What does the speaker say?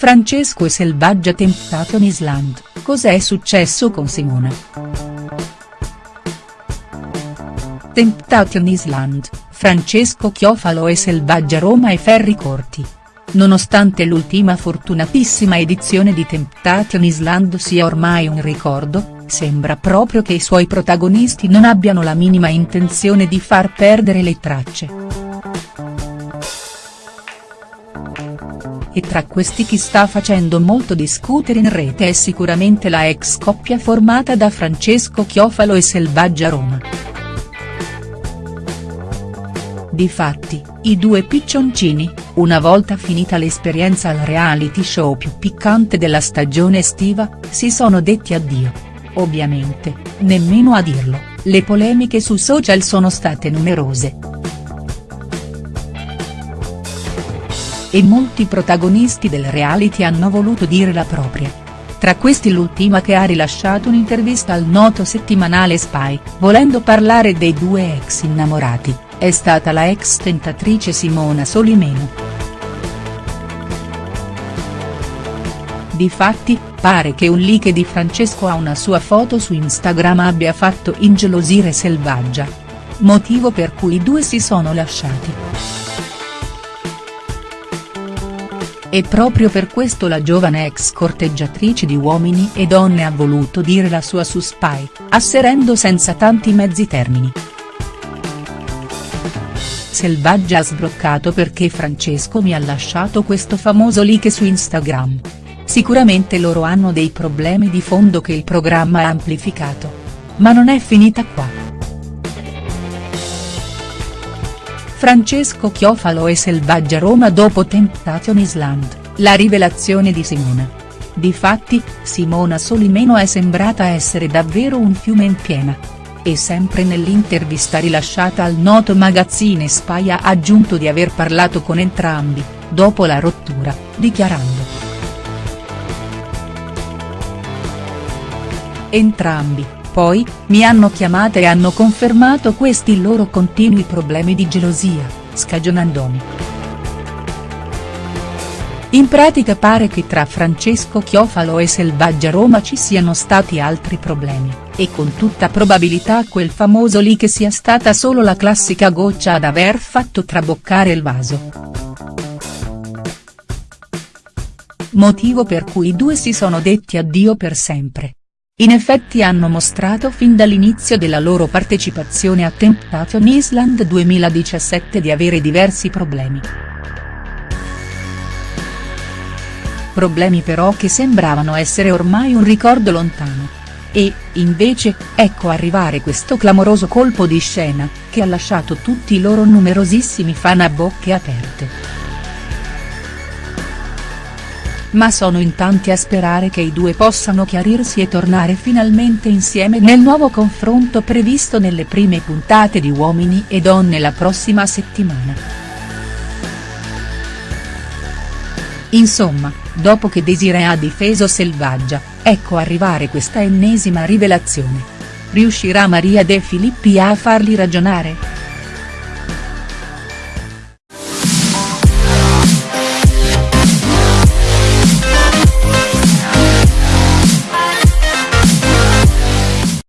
Francesco e Selvaggia Temptation Island, cos'è successo con Simona?. Temptation Island, Francesco Chiofalo e Selvaggia Roma e Ferri Corti. Nonostante l'ultima fortunatissima edizione di Temptation Island sia ormai un ricordo, sembra proprio che i suoi protagonisti non abbiano la minima intenzione di far perdere le tracce. E tra questi chi sta facendo molto discutere in rete è sicuramente la ex coppia formata da Francesco Chiofalo e Selvaggia Roma. Difatti, i due piccioncini, una volta finita l'esperienza al reality show più piccante della stagione estiva, si sono detti addio. Ovviamente, nemmeno a dirlo, le polemiche su social sono state numerose. E molti protagonisti del reality hanno voluto dire la propria. Tra questi l'ultima che ha rilasciato un'intervista al noto settimanale Spy, volendo parlare dei due ex innamorati è stata la ex tentatrice Simona Solimeno. Difatti, pare che un leak di Francesco a una sua foto su Instagram abbia fatto ingelosire Selvaggia. Motivo per cui i due si sono lasciati. E proprio per questo la giovane ex corteggiatrice di uomini e donne ha voluto dire la sua su Spy, asserendo senza tanti mezzi termini. Selvaggia ha sbroccato perché Francesco mi ha lasciato questo famoso leak su Instagram. Sicuramente loro hanno dei problemi di fondo che il programma ha amplificato. Ma non è finita qua. Francesco Chiofalo e Selvaggia Roma dopo Temptation Island, la rivelazione di Simona. Difatti, Simona Solimeno è sembrata essere davvero un fiume in piena e sempre nell'intervista rilasciata al noto magazzine Spy ha aggiunto di aver parlato con entrambi, dopo la rottura, dichiarando. Entrambi, poi, mi hanno chiamata e hanno confermato questi loro continui problemi di gelosia, scagionandomi. In pratica pare che tra Francesco Chiofalo e Selvaggia Roma ci siano stati altri problemi, e con tutta probabilità quel famoso lì che sia stata solo la classica goccia ad aver fatto traboccare il vaso. Motivo per cui i due si sono detti addio per sempre. In effetti hanno mostrato fin dall'inizio della loro partecipazione a Temptation Island 2017 di avere diversi problemi. problemi però che sembravano essere ormai un ricordo lontano. E, invece, ecco arrivare questo clamoroso colpo di scena, che ha lasciato tutti i loro numerosissimi fan a bocche aperte. Ma sono in tanti a sperare che i due possano chiarirsi e tornare finalmente insieme nel nuovo confronto previsto nelle prime puntate di Uomini e Donne la prossima settimana. Insomma, dopo che Desiree ha difeso Selvaggia, ecco arrivare questa ennesima rivelazione. Riuscirà Maria De Filippi a farli ragionare?.